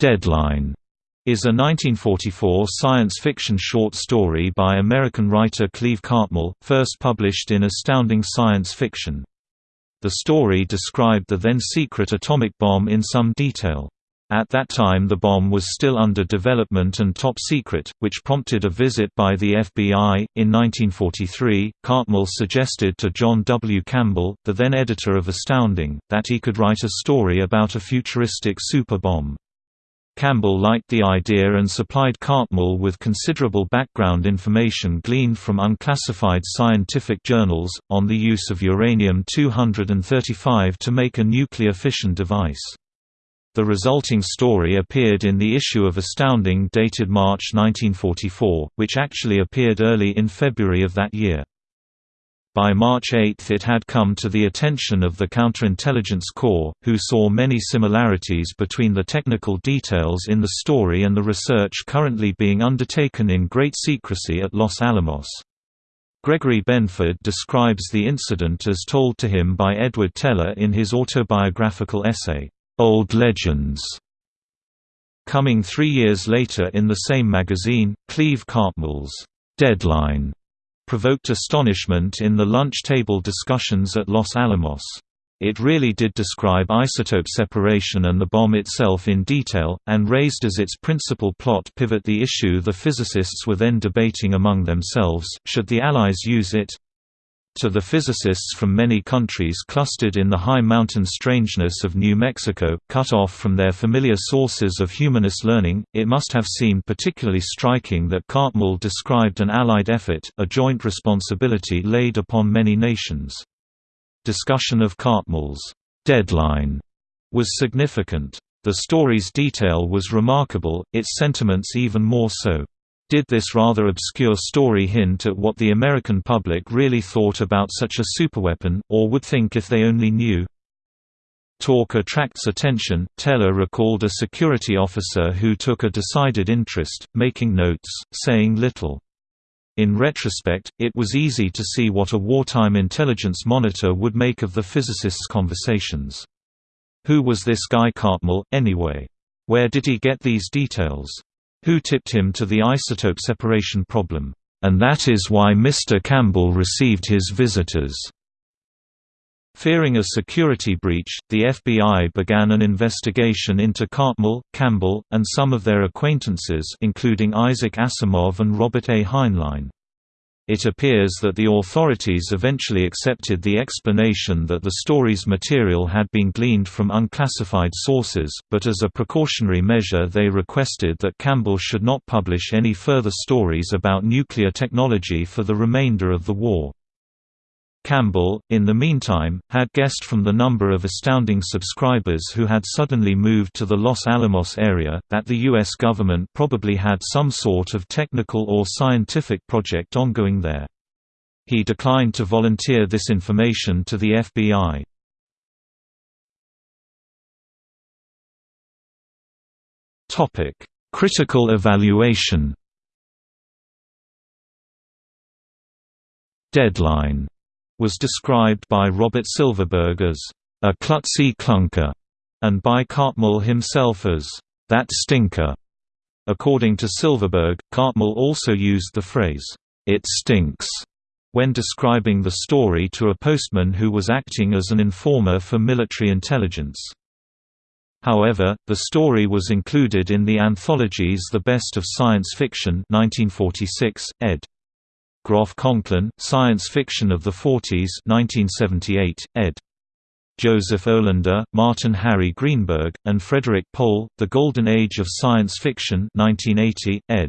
Deadline is a 1944 science fiction short story by American writer Cleve Cartmill, first published in Astounding Science Fiction. The story described the then-secret atomic bomb in some detail. At that time the bomb was still under development and top secret, which prompted a visit by the FBI. In 1943, Cartmill suggested to John W. Campbell, the then editor of Astounding, that he could write a story about a futuristic super bomb. Campbell liked the idea and supplied Cartmill with considerable background information gleaned from unclassified scientific journals, on the use of uranium-235 to make a nuclear fission device. The resulting story appeared in the issue of Astounding dated March 1944, which actually appeared early in February of that year. By March 8 it had come to the attention of the Counterintelligence Corps, who saw many similarities between the technical details in the story and the research currently being undertaken in great secrecy at Los Alamos. Gregory Benford describes the incident as told to him by Edward Teller in his autobiographical essay, "'Old Legends". Coming three years later in the same magazine, Cleve Cartmill's "'Deadline' provoked astonishment in the lunch table discussions at Los Alamos. It really did describe isotope separation and the bomb itself in detail, and raised as its principal plot pivot the issue the physicists were then debating among themselves, should the Allies use it? To the physicists from many countries clustered in the high mountain strangeness of New Mexico, cut off from their familiar sources of humanist learning, it must have seemed particularly striking that Cartmill described an Allied effort, a joint responsibility laid upon many nations. Discussion of Cartmill's deadline was significant. The story's detail was remarkable, its sentiments even more so. Did this rather obscure story hint at what the American public really thought about such a superweapon, or would think if they only knew? Talk attracts attention. Teller recalled a security officer who took a decided interest, making notes, saying little. In retrospect, it was easy to see what a wartime intelligence monitor would make of the physicist's conversations. Who was this guy Cartmill, anyway? Where did he get these details? Who tipped him to the isotope separation problem, and that is why Mr. Campbell received his visitors. Fearing a security breach, the FBI began an investigation into Cartmill, Campbell, and some of their acquaintances including Isaac Asimov and Robert A. Heinlein. It appears that the authorities eventually accepted the explanation that the story's material had been gleaned from unclassified sources, but as a precautionary measure they requested that Campbell should not publish any further stories about nuclear technology for the remainder of the war. Campbell, in the meantime, had guessed from the number of astounding subscribers who had suddenly moved to the Los Alamos area, that the U.S. government probably had some sort of technical or scientific project ongoing there. He declined to volunteer this information to the FBI. Critical evaluation Deadline was described by Robert Silverberg as a klutzy clunker, and by Cartmill himself as that stinker. According to Silverberg, Cartmill also used the phrase, it stinks, when describing the story to a postman who was acting as an informer for military intelligence. However, the story was included in the anthologies The Best of Science Fiction 1946, ed. Groff Conklin, Science Fiction of the Forties 1978, ed. Joseph Olander, Martin Harry Greenberg, and Frederik Pohl, The Golden Age of Science Fiction 1980, ed.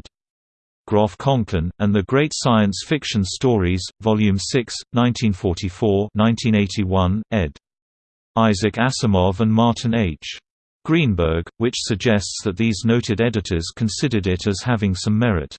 Groff Conklin, and the Great Science Fiction Stories, Volume 6, 1944-1981, ed. Isaac Asimov and Martin H. Greenberg, which suggests that these noted editors considered it as having some merit.